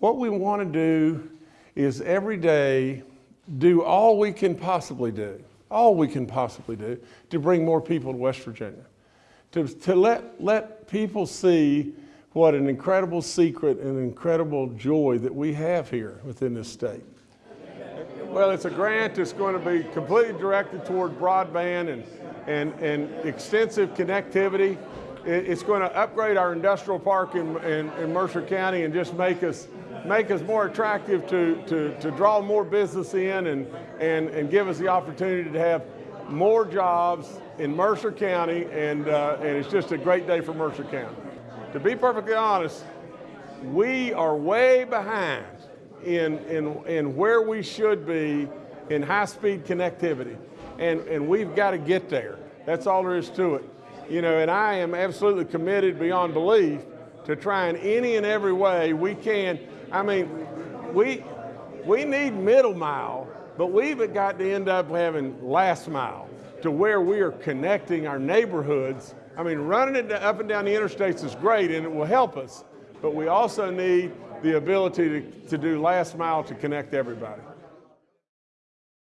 What we want to do is every day do all we can possibly do, all we can possibly do to bring more people to West Virginia. To, to let, let people see what an incredible secret and incredible joy that we have here within this state. Well, it's a grant that's going to be completely directed toward broadband and, and, and extensive connectivity. It's going to upgrade our industrial park in, in, in Mercer County and just make us make us more attractive to, to, to draw more business in and, and, and give us the opportunity to have more jobs in Mercer County, and, uh, and it's just a great day for Mercer County. To be perfectly honest, we are way behind in, in, in where we should be in high-speed connectivity, and, and we've got to get there. That's all there is to it. You know, and I am absolutely committed beyond belief to trying any and every way we can I mean, we, we need middle mile, but we've got to end up having last mile to where we are connecting our neighborhoods. I mean, running it up and down the interstates is great and it will help us, but we also need the ability to, to do last mile to connect everybody.